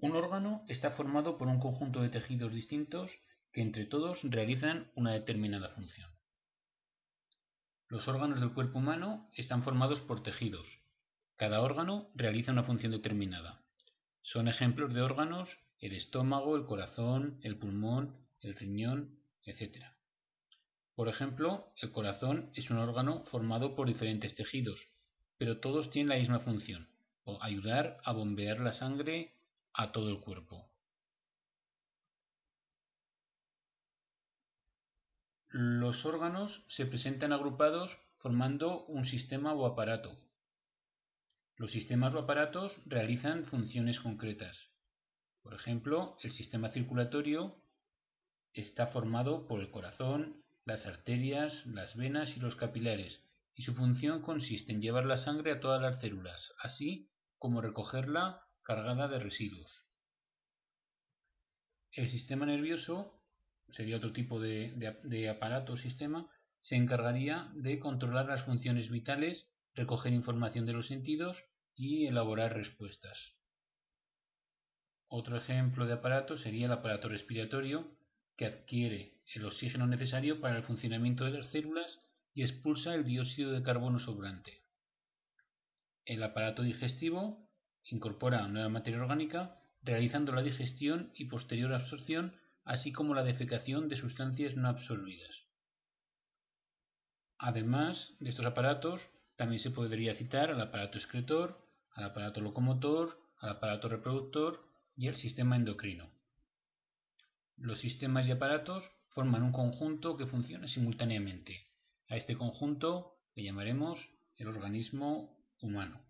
Un órgano está formado por un conjunto de tejidos distintos que entre todos realizan una determinada función. Los órganos del cuerpo humano están formados por tejidos. Cada órgano realiza una función determinada. Son ejemplos de órganos el estómago, el corazón, el pulmón, el riñón, etc. Por ejemplo, el corazón es un órgano formado por diferentes tejidos, pero todos tienen la misma función, ayudar a bombear la sangre a todo el cuerpo. Los órganos se presentan agrupados formando un sistema o aparato. Los sistemas o aparatos realizan funciones concretas. Por ejemplo, el sistema circulatorio está formado por el corazón, las arterias, las venas y los capilares, y su función consiste en llevar la sangre a todas las células, así como recogerla cargada de residuos. El sistema nervioso sería otro tipo de, aparato o sistema, se encargaría de controlar las funciones vitales, recoger información de los sentidos y elaborar respuestas. Otro ejemplo de aparato sería el aparato respiratorio, que adquiere el oxígeno necesario para el funcionamiento de las células y expulsa el dióxido de carbono sobrante. El aparato digestivo incorpora nueva materia orgánica realizando la digestión y posterior absorción así como la defecación de sustancias no absorbidas. Además de estos aparatos, también se podría citar al aparato excretor, al aparato locomotor, al aparato reproductor y al sistema endocrino. Los sistemas y aparatos forman un conjunto que funciona simultáneamente. A este conjunto le llamaremos el organismo humano.